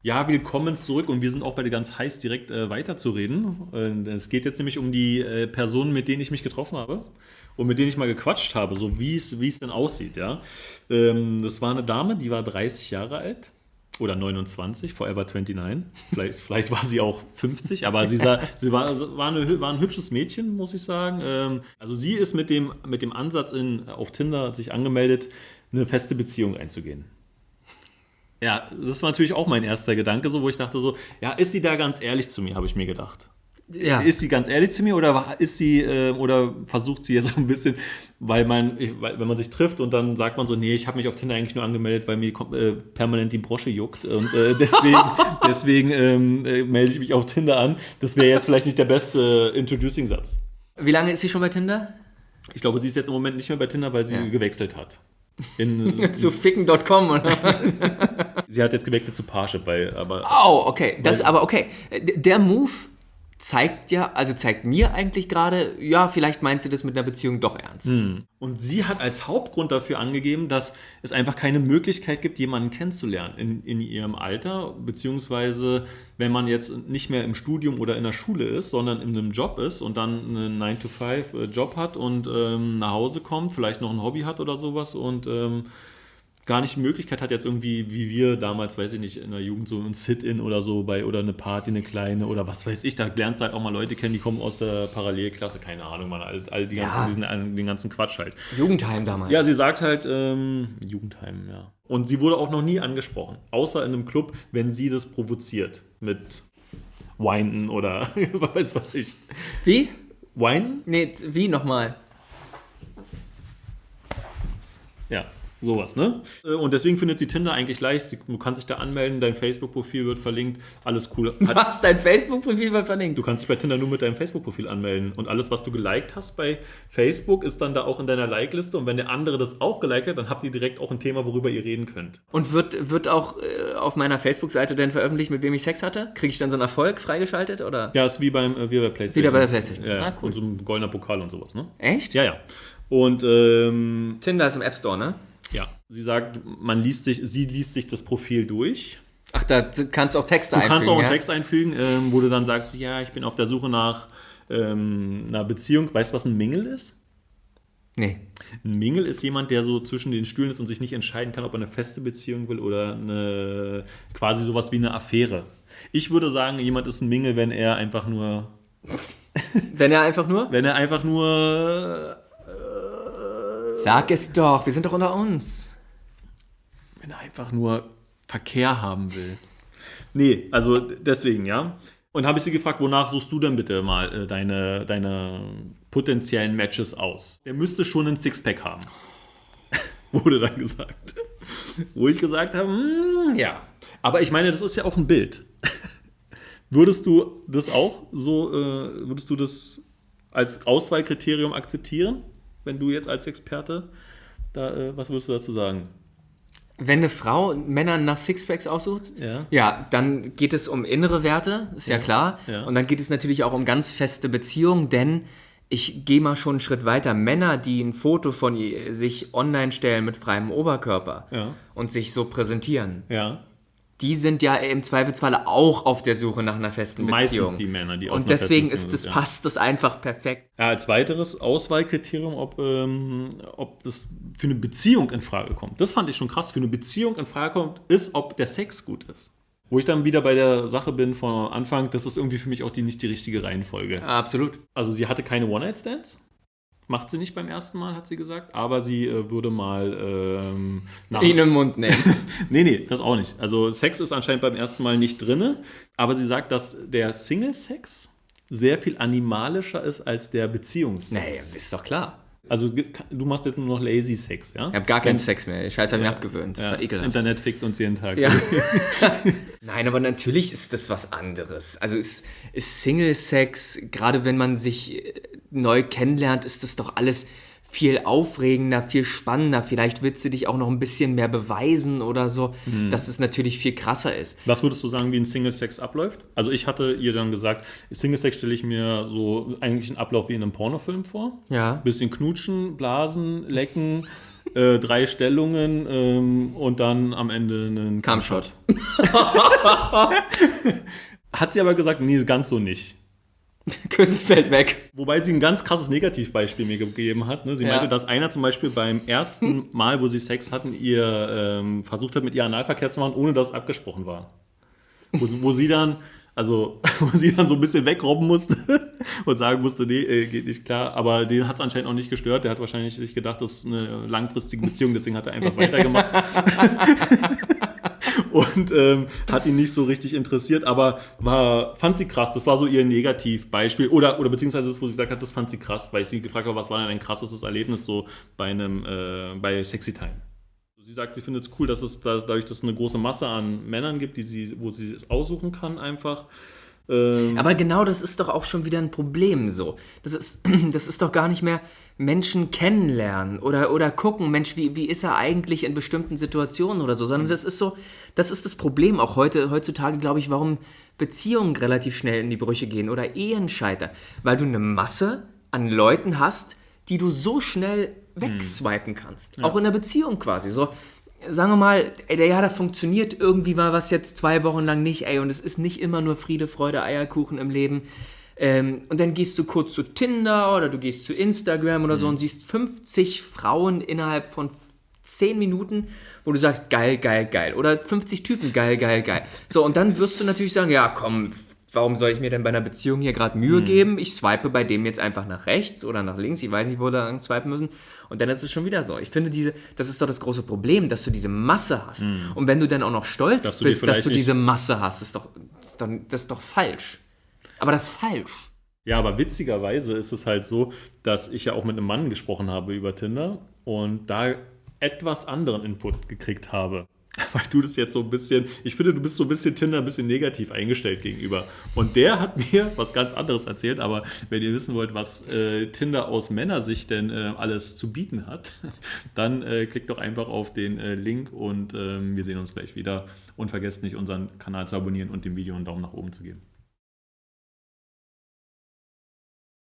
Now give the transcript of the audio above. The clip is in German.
Ja, willkommen zurück und wir sind auch bei dir ganz heiß, direkt äh, weiterzureden. Äh, es geht jetzt nämlich um die äh, Personen, mit denen ich mich getroffen habe und mit denen ich mal gequatscht habe, so wie es denn aussieht, ja. Ähm, das war eine Dame, die war 30 Jahre alt oder 29, Forever 29. Vielleicht, vielleicht war sie auch 50, aber sie, sah, sie war, war, eine, war ein hübsches Mädchen, muss ich sagen. Ähm, also sie ist mit dem, mit dem Ansatz in, auf Tinder sich angemeldet, eine feste Beziehung einzugehen. Ja, das war natürlich auch mein erster Gedanke, so wo ich dachte so, ja, ist sie da ganz ehrlich zu mir, habe ich mir gedacht. Ja. Ist sie ganz ehrlich zu mir oder ist sie äh, oder versucht sie jetzt so ein bisschen, weil man, ich, weil, wenn man sich trifft und dann sagt man so, nee, ich habe mich auf Tinder eigentlich nur angemeldet, weil mir äh, permanent die Brosche juckt und äh, deswegen, deswegen ähm, äh, melde ich mich auf Tinder an. Das wäre jetzt vielleicht nicht der beste Introducing-Satz. Wie lange ist sie schon bei Tinder? Ich glaube, sie ist jetzt im Moment nicht mehr bei Tinder, weil sie Ja. gewechselt hat. In, Zu ficken.com oder was? Sie hat jetzt gewechselt zu Parship, weil aber Oh, okay. Das aber okay. Der Move zeigt ja, also zeigt mir eigentlich gerade, ja, vielleicht meint sie das mit einer Beziehung doch ernst. Und sie hat als Hauptgrund dafür angegeben, dass es einfach keine Möglichkeit gibt, jemanden kennenzulernen in, in ihrem Alter, beziehungsweise wenn man jetzt nicht mehr im Studium oder in der Schule ist, sondern in einem Job ist und dann einen 9-to-5-Job hat und ähm, nach Hause kommt, vielleicht noch ein Hobby hat oder sowas und ähm, gar nicht die Möglichkeit hat, jetzt irgendwie, wie wir damals, weiß ich nicht, in der Jugend so ein Sit-In oder so bei oder eine Party, eine kleine oder was weiß ich, da lernst du halt auch mal Leute kennen, die kommen aus der Parallelklasse, keine Ahnung, man, all, all die ganzen, Ja. diesen, den ganzen Quatsch halt. Jugendheim damals. Ja, sie sagt halt, ähm, Jugendheim, ja. Und sie wurde auch noch nie angesprochen, außer in einem Club, wenn sie das provoziert mit Weinen oder weiß was ich. Wie? Weinen? Nee, wie nochmal? Ja, sowas, ne? Äh, Und deswegen findet sie Tinder eigentlich leicht. Sie- Du kannst dich da anmelden, dein Facebook-Profil wird verlinkt, alles cool. Hat, Was? Dein Facebook-Profil wird verlinkt? du kannst dich bei Tinder nur mit deinem Facebook-Profil anmelden. Und alles, was du geliked hast bei Facebook, ist dann da auch in deiner Like-Liste. Und wenn der andere das auch geliked hat, dann habt ihr direkt auch ein Thema, worüber ihr reden könnt. Und wird, wird auch äh, auf meiner Facebook-Seite dann veröffentlicht, mit wem ich Sex hatte? Kriege ich dann so einen Erfolg freigeschaltet oder? Ja, ist wie, beim, äh, wie bei PlayStation. Wieder bei der PlayStation. Ja, Ah, cool. Und so ein goldener Pokal und sowas, ne? Echt? Ja, ja. Und ähm, Tinder ist im App Store, ne? Ja, sie sagt, man liest sich, sie liest sich das Profil durch. Ach, da kannst du auch Texte Du einfügen. kannst auch einen ja? Text einfügen, ähm, wo du dann sagst, ja, ich bin auf der Suche nach ähm, einer Beziehung. Weißt du, was ein Mingle ist? Nee. Ein Mingle ist jemand, der so zwischen den Stühlen ist und sich nicht entscheiden kann, ob er eine feste Beziehung will oder eine quasi sowas wie eine Affäre. Ich würde sagen, jemand ist ein Mingle, wenn er einfach nur, Wenn er einfach nur. wenn er einfach nur, Sag es doch, wir sind doch unter uns. wenn er einfach nur Verkehr haben will. Nee, also deswegen, ja. Und habe ich sie gefragt, wonach suchst du denn bitte mal äh, deine, deine potenziellen Matches aus? Der müsste schon ein Sixpack haben. Wurde dann gesagt. Wo ich gesagt habe, hm, ja. Aber ich meine, das ist ja auch ein Bild. Würdest du das auch so, äh, würdest du das als Auswahlkriterium akzeptieren, wenn du jetzt als Experte da, äh, was würdest du dazu sagen? Wenn eine Frau Männer nach Sixpacks aussucht, Ja. ja, dann geht es um innere Werte, ist ja, klar. ja. Und dann geht es natürlich auch um ganz feste Beziehungen, denn ich gehe mal schon einen Schritt weiter. Männer, die ein Foto von sich online stellen mit freiem Oberkörper Ja. und sich so präsentieren, Ja. Die sind ja im Zweifelsfalle auch auf der Suche nach einer festen Meistens Beziehung. die Männer, die auf Und deswegen ist das, sind, ja. passt das einfach perfekt. Ja, als weiteres Auswahlkriterium, ob, ähm, ob das für eine Beziehung in Frage kommt. Das fand ich schon krass. Für eine Beziehung in Frage kommt, ist, ob der Sex gut ist. Wo ich dann wieder bei der Sache bin von Anfang, das ist irgendwie für mich auch die, nicht die richtige Reihenfolge. Absolut. Also sie hatte keine One-Night-Stands. Macht sie nicht beim ersten Mal, hat sie gesagt. Aber sie äh, würde mal ähm, nach, Ihn im Mund nehmen. Nee, nee, das auch nicht. Also Sex ist anscheinend beim ersten Mal nicht drinne, aber sie sagt, dass der Single-Sex sehr viel animalischer ist als der naja, Beziehungssex. ist doch klar. Also du machst jetzt nur noch Lazy Sex, ja? Ich habe gar keinen Sex mehr. Die Scheiße hat mir abgewöhnt. Das Ja, ist ja das ekelhaft. Internet fickt uns jeden Tag. Ja. Nein, aber natürlich ist das was anderes. Also ist, ist Single-Sex, gerade wenn man sich äh, neu kennenlernt, ist das doch alles viel aufregender, viel spannender. Vielleicht willst du dich auch noch ein bisschen mehr beweisen oder so, dass es natürlich viel krasser ist. Was würdest du sagen, wie ein Single-Sex abläuft? Also ich hatte ihr dann gesagt, Single-Sex stelle ich mir so eigentlich einen Ablauf wie in einem Pornofilm vor. Ja. Bisschen knutschen, blasen, lecken, äh, drei Stellungen ähm, und dann am Ende einen Kampfshot. Hat sie aber gesagt, nee, ganz so nicht. Küsse fällt weg. Wobei sie ein ganz krasses Negativbeispiel mir gegeben hat. Ne? Sie Ja. meinte, dass einer zum Beispiel beim ersten Mal, wo sie Sex hatten, ihr ähm, versucht hat, mit ihr Analverkehr zu machen, ohne dass es abgesprochen war. Wo, sie- wo sie dann, also, wo sie dann so ein bisschen wegrobben musste und sagen musste, nee, äh, geht nicht klar. Aber den hat es anscheinend auch nicht gestört. Der hat wahrscheinlich sich gedacht, das ist eine langfristige Beziehung, deswegen hat er einfach weitergemacht. Und ähm, hat ihn nicht so richtig interessiert, aber war, fand sie krass. Das war so ihr Negativbeispiel. Oder, oder beziehungsweise das, wo sie gesagt hat, das fand sie krass, weil ich sie gefragt habe, was war denn ein krasses Erlebnis so bei einem, äh, bei Sexy Time. Sie sagt, sie findet es cool, dass es da, dadurch, dass es eine große Masse an Männern gibt, die sie, wo sie es aussuchen kann, einfach. Ähm, Aber genau das ist doch auch schon wieder ein Problem so. Das ist, das ist doch gar nicht mehr Menschen kennenlernen oder, oder gucken, Mensch, wie, wie ist er eigentlich in bestimmten Situationen oder so, sondern das ist so, das ist das Problem auch heute, heutzutage, glaube ich, warum Beziehungen relativ schnell in die Brüche gehen oder Ehen scheitern. Weil du eine Masse an Leuten hast, die du so schnell wegswipen kannst. Auch in der Beziehung quasi. So, sagen wir mal, ey, ja, da funktioniert irgendwie mal was jetzt zwei Wochen lang nicht, ey, und es ist nicht immer nur Friede, Freude, Eierkuchen im Leben. Ähm, und dann gehst du kurz zu Tinder oder du gehst zu Instagram oder so und siehst 50 Frauen innerhalb von 10 Minuten, wo du sagst, geil, geil, geil. Oder 50 Typen, geil, geil, geil. So, und dann wirst du natürlich sagen, ja, komm, warum soll ich mir denn bei einer Beziehung hier gerade Mühe geben? Ich swipe bei dem jetzt einfach nach rechts oder nach links. Ich weiß nicht, wo wir da swipen müssen. Und dann ist es schon wieder so. Ich finde, diese, das ist doch das große Problem, dass du diese Masse hast. Und wenn du dann auch noch stolz Dass du bist, dass vielleicht du diese Masse hast, ist doch, ist doch, das ist doch falsch. Aber das ist falsch. Ja, aber witzigerweise ist es halt so, dass ich ja auch mit einem Mann gesprochen habe über Tinder und da etwas anderen Input gekriegt habe. Weil du das jetzt so ein bisschen, ich finde, du bist so ein bisschen Tinder ein bisschen negativ eingestellt gegenüber. Und der hat mir was ganz anderes erzählt, aber wenn ihr wissen wollt, was äh, Tinder aus Männersicht denn äh, alles zu bieten hat, dann äh, klickt doch einfach auf den äh, Link und ähm, wir sehen uns gleich wieder. Und vergesst nicht, unseren Kanal zu abonnieren und dem Video einen Daumen nach oben zu geben.